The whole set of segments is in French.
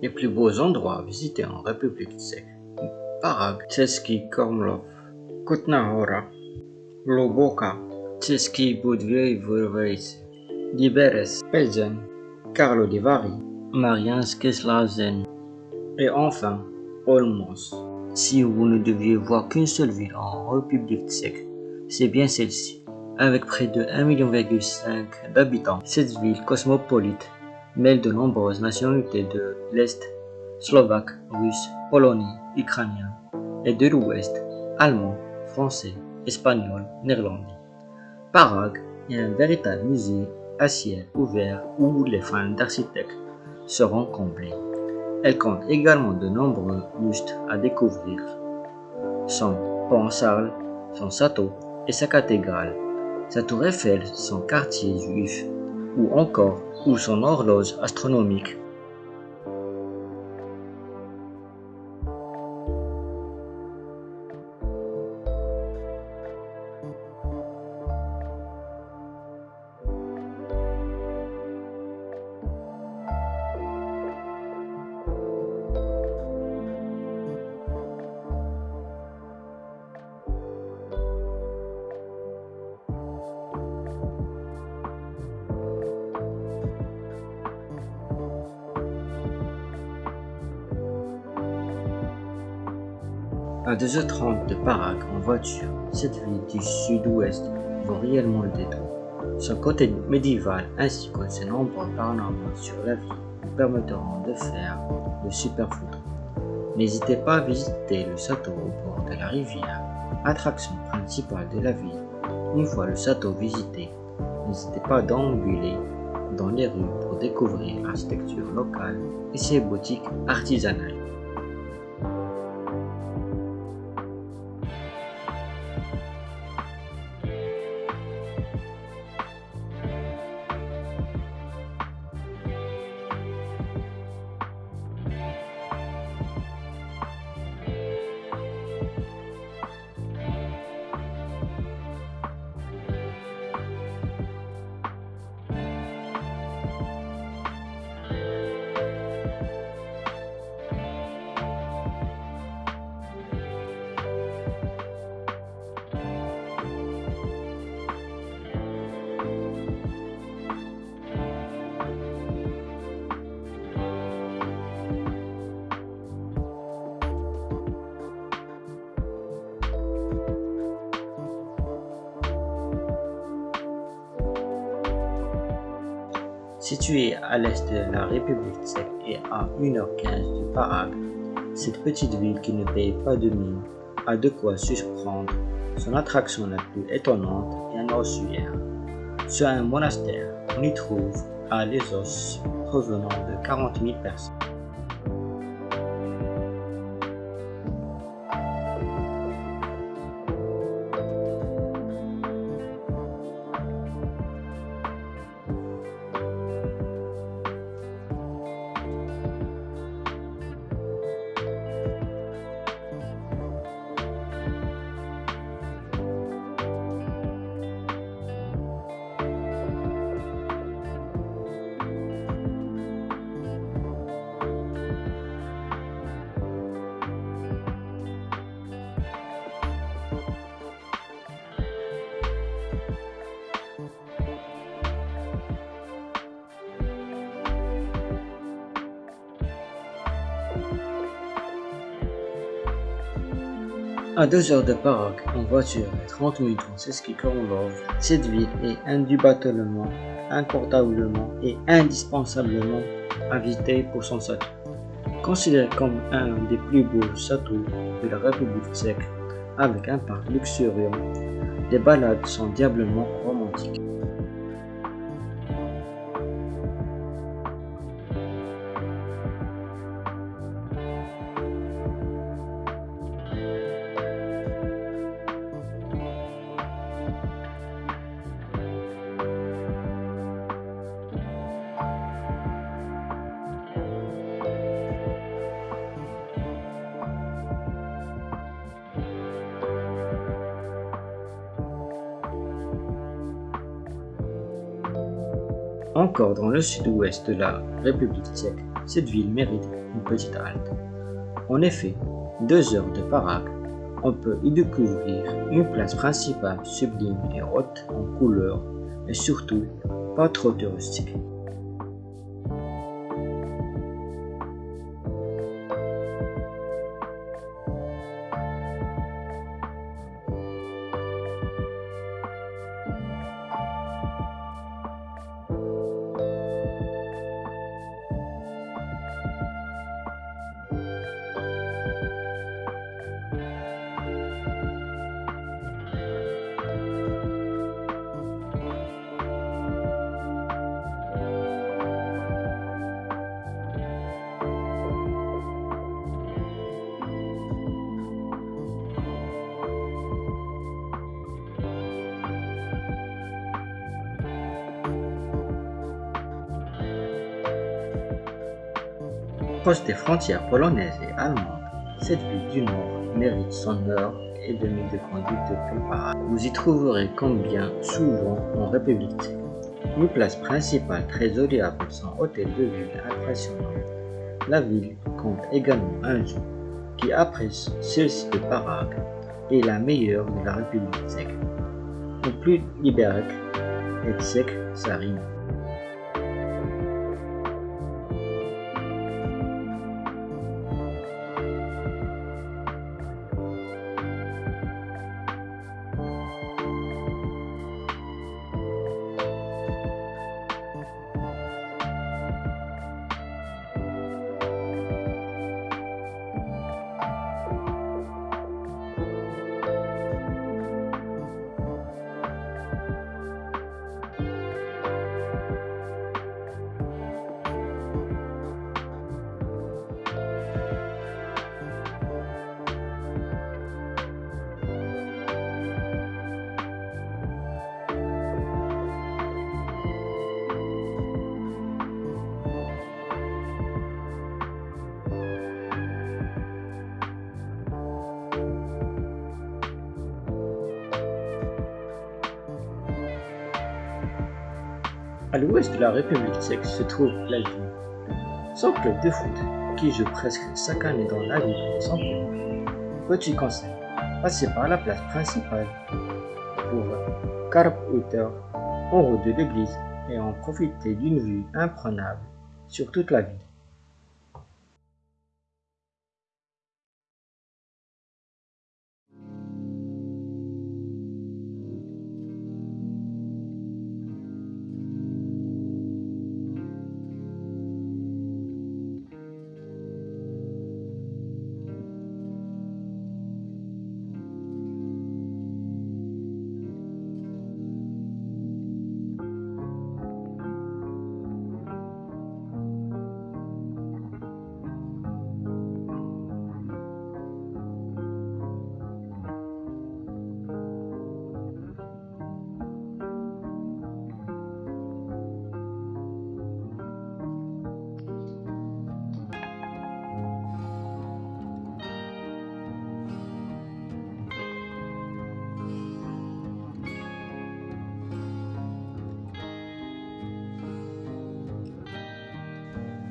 Les plus beaux endroits à visiter en République tchèque. Parag, Český Krumlov, Kutná Hora, Loboka, Český Budvějvovice, Liberec, Pelzen, Karlovy Vary, Marianske Slazen et enfin Olmos. Si vous ne deviez voir qu'une seule ville en République tchèque, c'est bien celle-ci. Avec près de 1,5 million d'habitants, cette ville cosmopolite mêle de nombreuses nationalités de l'Est, slovaque, russe, polonais, ukrainien, et de l'Ouest, allemand, français, espagnol, néerlandais. Parag est un véritable musée à ciel ouvert où les fans d'architectes seront comblés. Elle compte également de nombreux bustes à découvrir. Son pont Sarl, son château et sa cathédrale, sa tour Eiffel, son quartier juif, ou encore ou son horloge astronomique À 2h30 de Parag en voiture, cette ville du sud-ouest vaut réellement le détour. Son côté médiéval ainsi que ses nombreux panorama sur la ville permettront de faire de super photos. N'hésitez pas à visiter le château au bord de la rivière, attraction principale de la ville. Une fois le château visité, n'hésitez pas à d'ambuler dans les rues pour découvrir l'architecture locale et ses boutiques artisanales. Située à l'est de la République tchèque et à 1h15 de Parag, cette petite ville qui ne paye pas de mine a de quoi surprendre. Son attraction la plus étonnante est un ossuaire. Sur un monastère, on y trouve à les os provenant de 40 000 personnes. À 2 heures de Parag en voiture et 30 minutes en Seski cette ville est indubitablement, incontestablement et indispensablement à visiter pour son château. Considéré comme un des plus beaux châteaux de la République tchèque, avec un parc luxuriant, les balades sont diablement romantiques. Encore dans le sud-ouest de la République tchèque, cette ville mérite une petite halte. En effet, deux heures de Prague, on peut y découvrir une place principale sublime et haute en couleurs et surtout pas trop touristique. Proche des frontières polonaises et allemandes, cette ville du Nord mérite son heure et demie de conduite Prague. Vous y trouverez combien souvent en République tchèque. Une place principale très jolie avec son hôtel de ville impressionnant. La ville compte également un zoo qui après celle-ci de Prague est la meilleure de la République tchèque. Le plus libéral et tchèque, ça rime. À l'ouest de la République tchèque se trouve l'Alvin, son club de foot qui joue presque chaque année dans la ville de son Petit conseil, passez par la place principale. Pour Karp-Uter en haut de l'église et en profiter d'une vue imprenable sur toute la ville.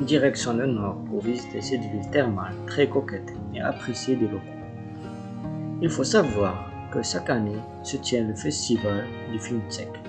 Direction le nord pour visiter cette ville thermale très coquette et appréciée des locaux. Il faut savoir que chaque année se tient le festival du film tchèque,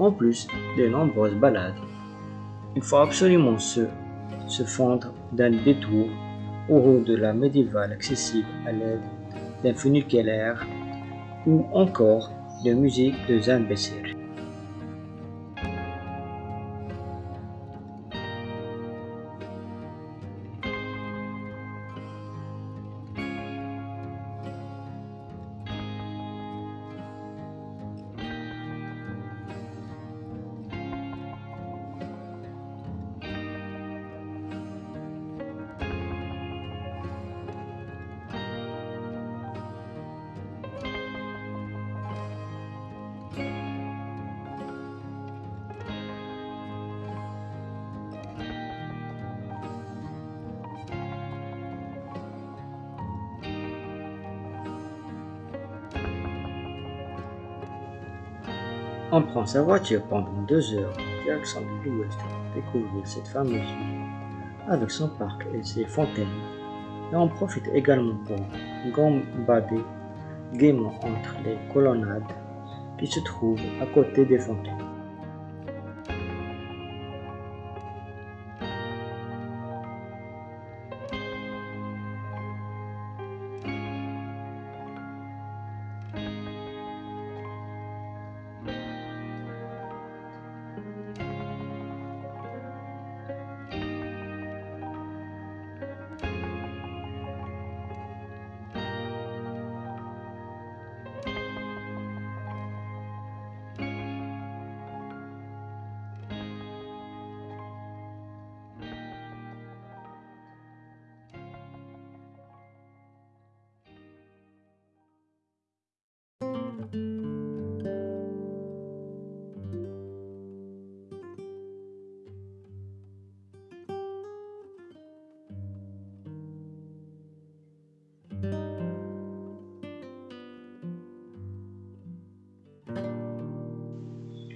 en plus de nombreuses balades. Il faut absolument se, se fondre d'un détour au route de la médiévale accessible à l'aide d'un funiculaire ou encore de musique de Jean On prend sa voiture pendant deux heures en direction de l'ouest pour découvrir cette fameuse ville. avec son parc et ses fontaines. Et on profite également pour gambader gaiement entre les colonnades qui se trouvent à côté des fontaines.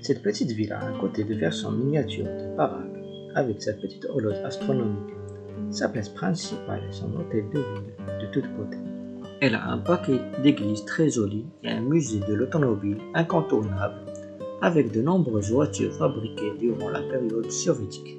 Cette petite villa à côté de version miniature de baraque avec sa petite horloge astronomique, sa place principale et son hôtel de ville de toutes côtés. Elle a un paquet d'églises très jolies et un musée de l'automobile incontournable avec de nombreuses voitures fabriquées durant la période soviétique.